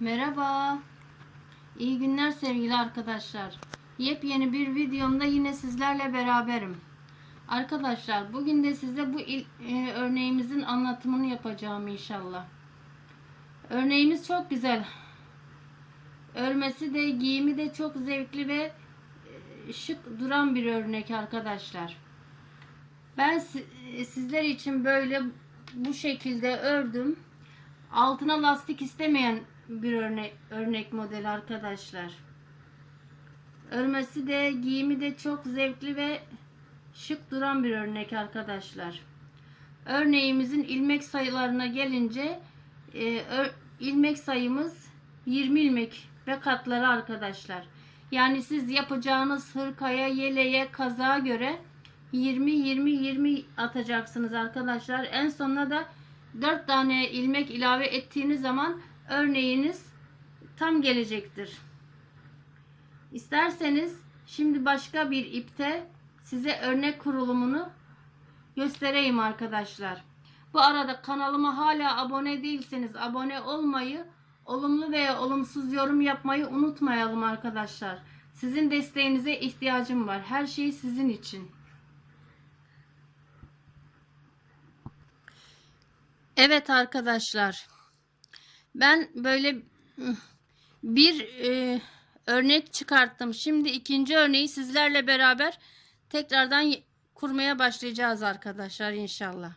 Merhaba. İyi günler sevgili arkadaşlar. Yepyeni bir videomda yine sizlerle beraberim. Arkadaşlar bugün de size bu il- e, örneğimizin anlatımını yapacağım inşallah. Örneğimiz çok güzel. Örmesi de giyimi de çok zevkli ve e, şık duran bir örnek arkadaşlar. Ben e, sizler için böyle bu şekilde ördüm. Altına lastik istemeyen bir örnek, örnek model arkadaşlar. Örmesi de giyimi de çok zevkli ve şık duran bir örnek arkadaşlar. Örneğimizin ilmek sayılarına gelince e, ör- ilmek sayımız 20 ilmek ve katları arkadaşlar. Yani siz yapacağınız hırkaya, yeleğe, kazağa göre 20 20 20 atacaksınız arkadaşlar. En sonuna da 4 tane ilmek ilave ettiğiniz zaman örneğiniz tam gelecektir. İsterseniz şimdi başka bir ipte size örnek kurulumunu göstereyim arkadaşlar. Bu arada kanalıma hala abone değilseniz abone olmayı, olumlu veya olumsuz yorum yapmayı unutmayalım arkadaşlar. Sizin desteğinize ihtiyacım var. Her şey sizin için. Evet arkadaşlar. Ben böyle bir e, örnek çıkarttım. Şimdi ikinci örneği sizlerle beraber tekrardan kurmaya başlayacağız arkadaşlar inşallah.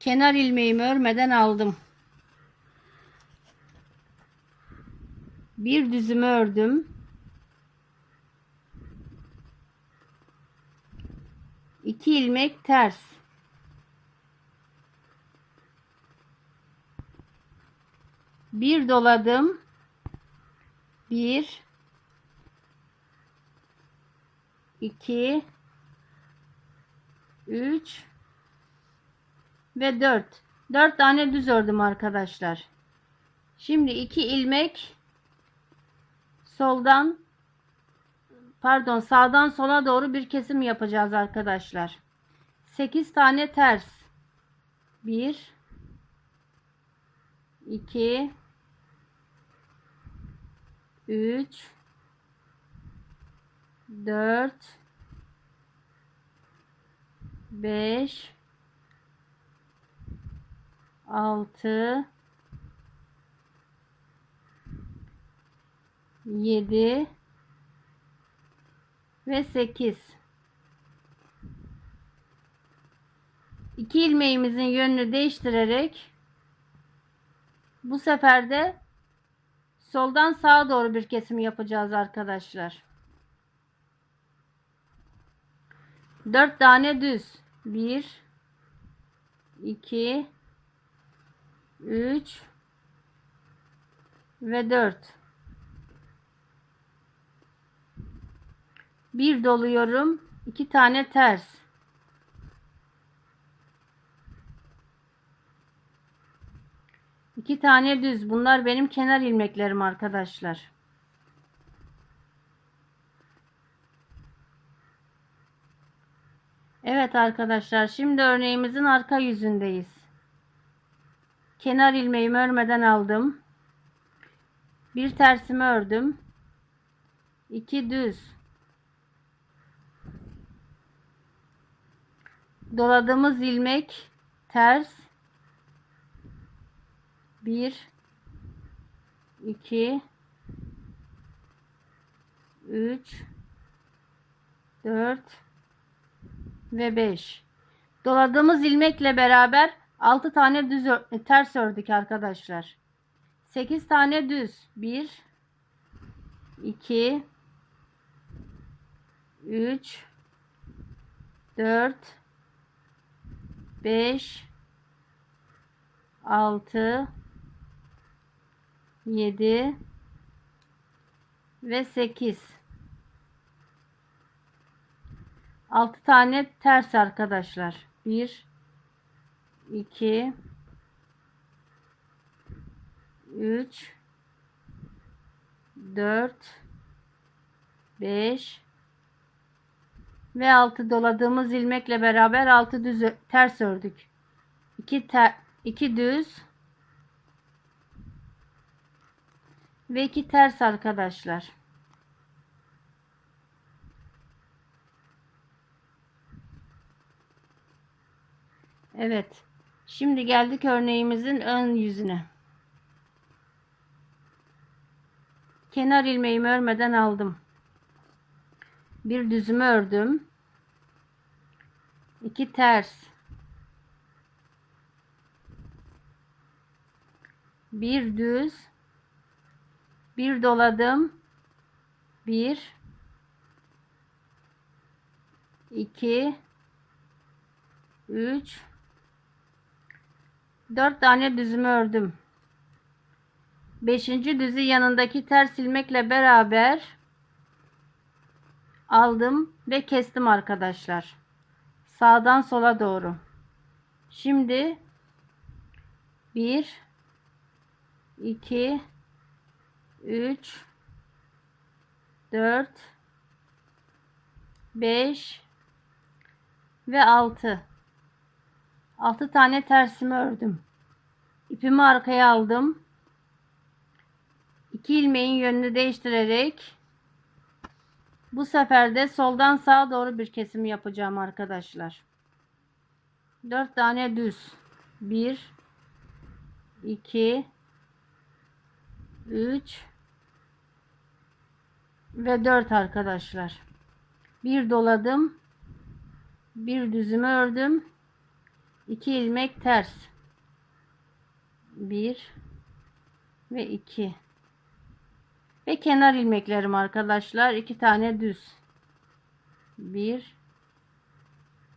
Kenar ilmeğimi örmeden aldım. Bir düzümü ördüm. İki ilmek ters. Bir doladım. Bir. iki, Üç. Ve dört. Dört tane düz ördüm arkadaşlar. Şimdi iki ilmek soldan pardon sağdan sola doğru bir kesim yapacağız arkadaşlar. 8 tane ters. 1 2 3 4 5 6 7 ve 8 İki ilmeğimizin yönünü değiştirerek bu sefer de soldan sağa doğru bir kesim yapacağız arkadaşlar. 4 tane düz. 1 2 3 ve 4 bir doluyorum. İki tane ters iki tane düz. Bunlar benim kenar ilmeklerim arkadaşlar. Evet arkadaşlar şimdi örneğimizin arka yüzündeyiz. Kenar ilmeğimi örmeden aldım. Bir tersimi ördüm. İki düz. Doladığımız ilmek ters 1 2 3 4 ve 5 doladığımız ilmekle beraber 6 tane düz ör- ters ördük arkadaşlar. 8 tane düz. 1 2 3 4 5 6 7 ve 8 6 tane ters arkadaşlar. 1 2 3 4 5 ve altı. Doladığımız ilmekle beraber altı düz ö- ters ördük. iki ter, iki düz ve iki ters arkadaşlar. Evet. Şimdi geldik örneğimizin ön yüzüne. Kenar ilmeğimi örmeden aldım. Bir düzümü ördüm. İki ters. Bir düz. Bir doladım. Bir. iki, Üç. Dört tane düzümü ördüm. Beşinci düzü yanındaki ters ilmekle beraber aldım ve kestim arkadaşlar. Sağdan sola doğru. Şimdi 1 2 3 4 5 ve 6 6 tane tersimi ördüm. İpimi arkaya aldım. 2 ilmeğin yönünü değiştirerek bu sefer de soldan sağa doğru bir kesim yapacağım arkadaşlar. 4 tane düz. 1 2 3 ve 4 arkadaşlar. Bir doladım. Bir düzümü ördüm. 2 ilmek ters. 1 ve 2 ve kenar ilmeklerim arkadaşlar. iki tane düz. Bir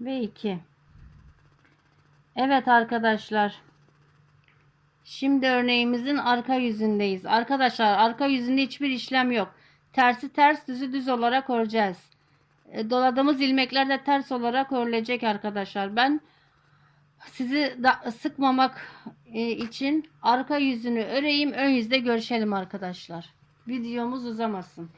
ve iki. Evet arkadaşlar. Şimdi örneğimizin arka yüzündeyiz. Arkadaşlar arka yüzünde hiçbir işlem yok. Tersi ters düzü düz olarak öreceğiz. E, doladığımız ilmekler de ters olarak örülecek arkadaşlar. Ben sizi da sıkmamak e, için arka yüzünü öreyim. Ön yüzde görüşelim arkadaşlar videomuz uzamasın.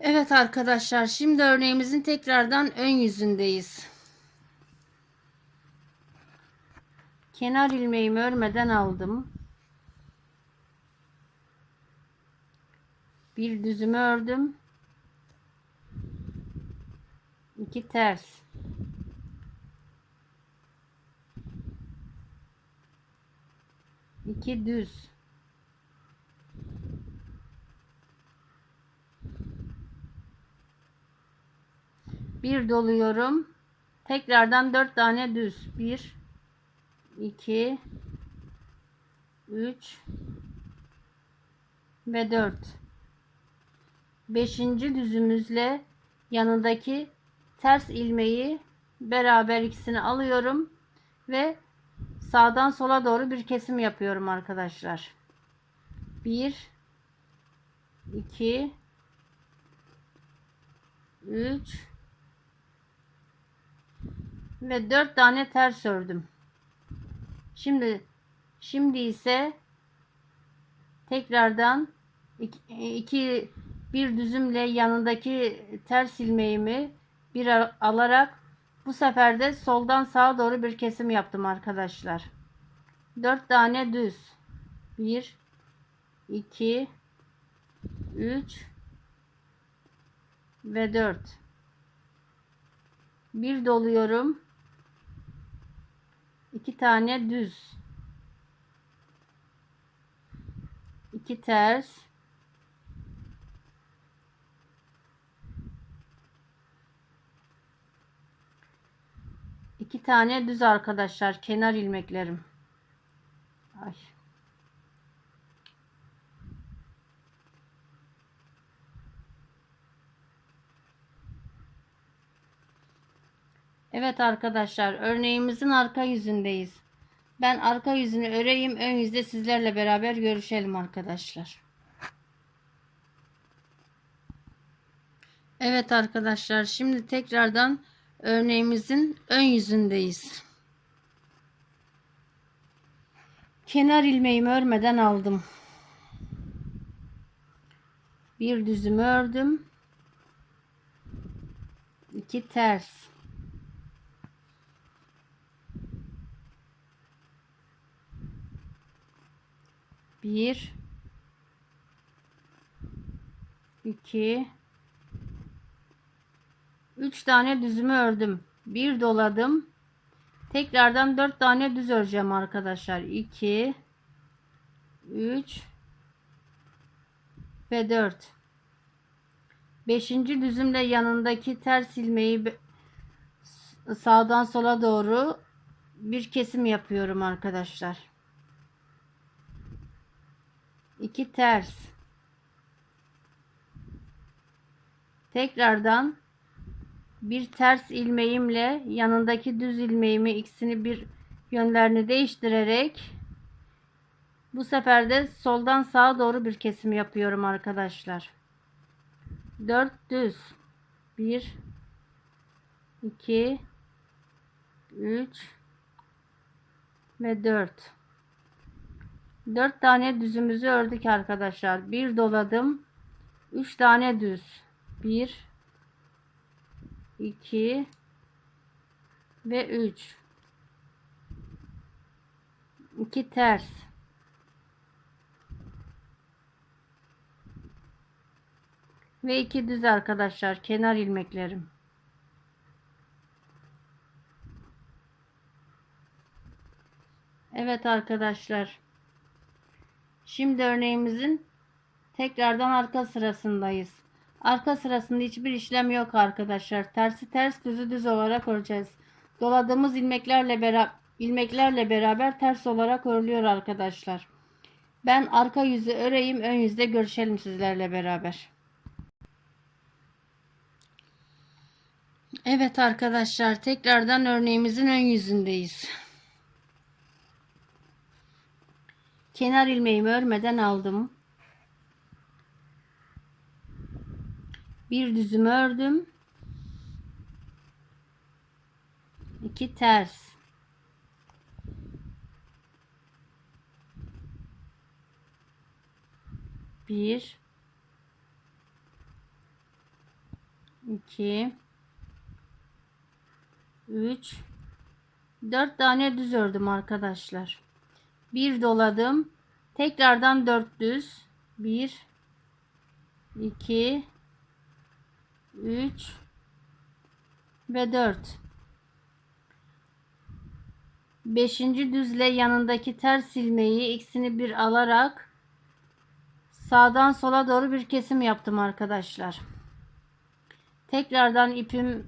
Evet arkadaşlar şimdi örneğimizin tekrardan ön yüzündeyiz. Kenar ilmeğimi örmeden aldım. Bir düzümü ördüm. 2 ters iki düz bir doluyorum. Tekrardan dört tane düz. Bir iki üç ve dört. Beşinci düzümüzle yanındaki ters ilmeği beraber ikisini alıyorum ve sağdan sola doğru bir kesim yapıyorum arkadaşlar. 1 2 3 ve 4 tane ters ördüm. Şimdi şimdi ise tekrardan iki, iki bir düzümle yanındaki ters ilmeğimi bir alarak bu sefer de soldan sağa doğru bir kesim yaptım arkadaşlar. 4 tane düz. 1 2 3 ve 4. Bir doluyorum. 2 tane düz. 2 ters iki tane düz arkadaşlar kenar ilmeklerim. Evet arkadaşlar örneğimizin arka yüzündeyiz. Ben arka yüzünü öreyim. Ön yüzde sizlerle beraber görüşelim arkadaşlar. Evet arkadaşlar şimdi tekrardan örneğimizin ön yüzündeyiz. Kenar ilmeğimi örmeden aldım. Bir düzümü ördüm. İki ters. Bir, iki, üç tane düzümü ördüm. Bir doladım. Tekrardan dört tane düz öreceğim arkadaşlar. 2 3 ve 4 Beşinci düzümle yanındaki ters ilmeği sağdan sola doğru bir kesim yapıyorum arkadaşlar. 2 ters. Tekrardan bir ters ilmeğimle yanındaki düz ilmeğimi ikisini bir yönlerini değiştirerek bu sefer de soldan sağa doğru bir kesim yapıyorum arkadaşlar. 4 düz. 1 2 3 ve 4 4 tane düzümüzü ördük arkadaşlar. Bir doladım. 3 tane düz. 1 2 ve 3 2 ters ve 2 düz arkadaşlar kenar ilmeklerim Evet arkadaşlar şimdi örneğimizin tekrardan arka sırasındayız Arka sırasında hiçbir işlem yok arkadaşlar. Tersi ters düzü düz olarak öreceğiz. Doladığımız ilmeklerle beraber ilmeklerle beraber ters olarak örülüyor arkadaşlar. Ben arka yüzü öreyim, ön yüzde görüşelim sizlerle beraber. Evet arkadaşlar, tekrardan örneğimizin ön yüzündeyiz. Kenar ilmeğimi örmeden aldım. bir düzüm ördüm. iki ters. Bir, iki, üç, dört tane düz ördüm arkadaşlar. Bir doladım. Tekrardan dört düz. Bir, iki, 3 ve 4 Beşinci düzle yanındaki ters ilmeği ikisini bir alarak sağdan sola doğru bir kesim yaptım arkadaşlar. Tekrardan ipim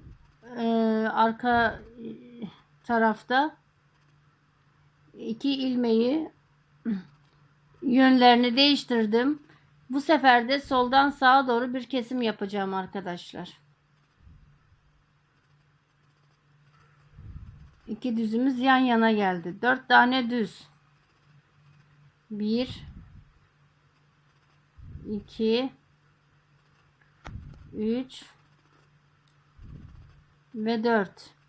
e, arka tarafta iki ilmeği yönlerini değiştirdim. Bu sefer de soldan sağa doğru bir kesim yapacağım arkadaşlar. İki düzümüz yan yana geldi. Dört tane düz. Bir, iki, üç ve dört.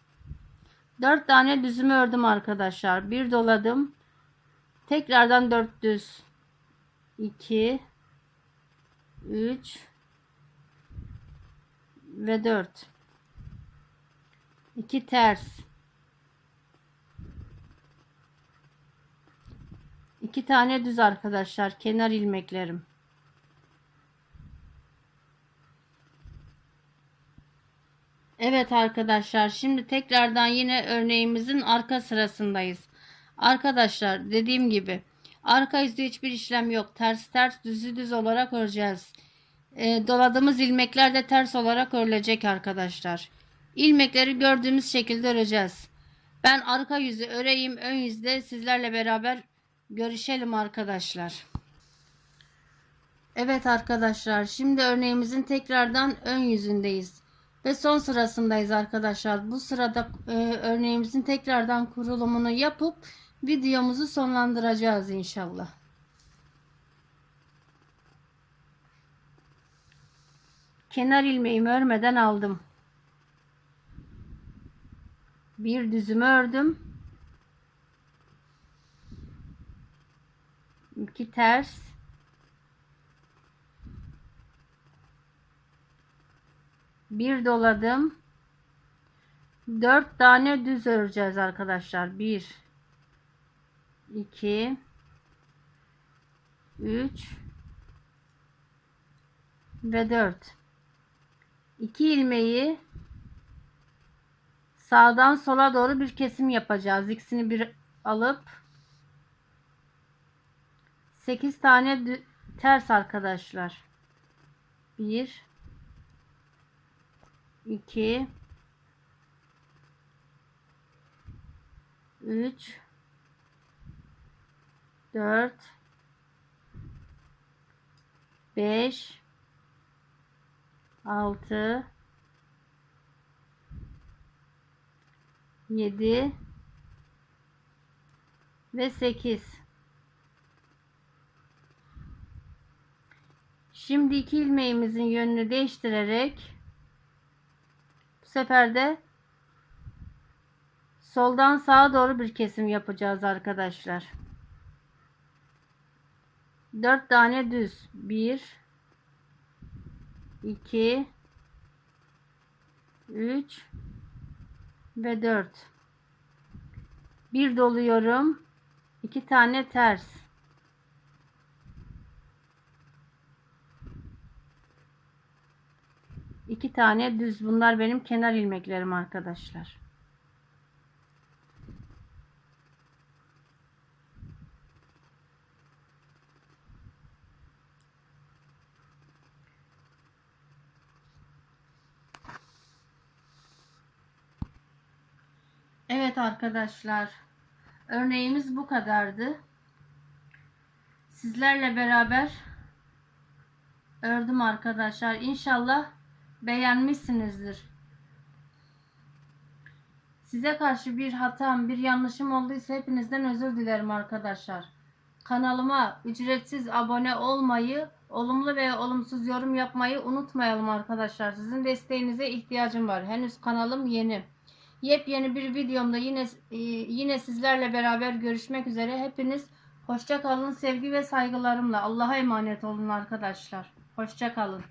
Dört tane düzümü ördüm arkadaşlar. Bir doladım. Tekrardan dört düz. İki, 3 ve 4 2 ters 2 tane düz arkadaşlar kenar ilmeklerim Evet arkadaşlar şimdi tekrardan yine örneğimizin arka sırasındayız arkadaşlar dediğim gibi Arka yüzde hiçbir işlem yok. Ters ters düzü düz olarak öreceğiz. E, doladığımız ilmekler de ters olarak örülecek arkadaşlar. İlmekleri gördüğümüz şekilde öreceğiz. Ben arka yüzü öreyim. Ön yüzde sizlerle beraber görüşelim arkadaşlar. Evet arkadaşlar. Şimdi örneğimizin tekrardan ön yüzündeyiz. Ve son sırasındayız arkadaşlar. Bu sırada e, örneğimizin tekrardan kurulumunu yapıp videomuzu sonlandıracağız inşallah. Kenar ilmeğimi örmeden aldım. Bir düzümü ördüm. 2 ters bir doladım. 4 tane düz öreceğiz arkadaşlar. 1 2 3 ve 4 2 ilmeği sağdan sola doğru bir kesim yapacağız. İkisini bir alıp 8 tane ters arkadaşlar. 1 2 3 4 5 6 7 ve 8 Şimdi iki ilmeğimizin yönünü değiştirerek sefer de soldan sağa doğru bir kesim yapacağız arkadaşlar. 4 tane düz. 1 2 3 ve 4 bir doluyorum 2 tane ters iki tane düz bunlar benim kenar ilmeklerim arkadaşlar Evet arkadaşlar. Örneğimiz bu kadardı. Sizlerle beraber ördüm arkadaşlar. İnşallah beğenmişsinizdir. Size karşı bir hatam, bir yanlışım olduysa hepinizden özür dilerim arkadaşlar. Kanalıma ücretsiz abone olmayı, olumlu veya olumsuz yorum yapmayı unutmayalım arkadaşlar. Sizin desteğinize ihtiyacım var. Henüz kanalım yeni. Yepyeni bir videomda yine e, yine sizlerle beraber görüşmek üzere. Hepiniz hoşça kalın. Sevgi ve saygılarımla Allah'a emanet olun arkadaşlar. Hoşça kalın.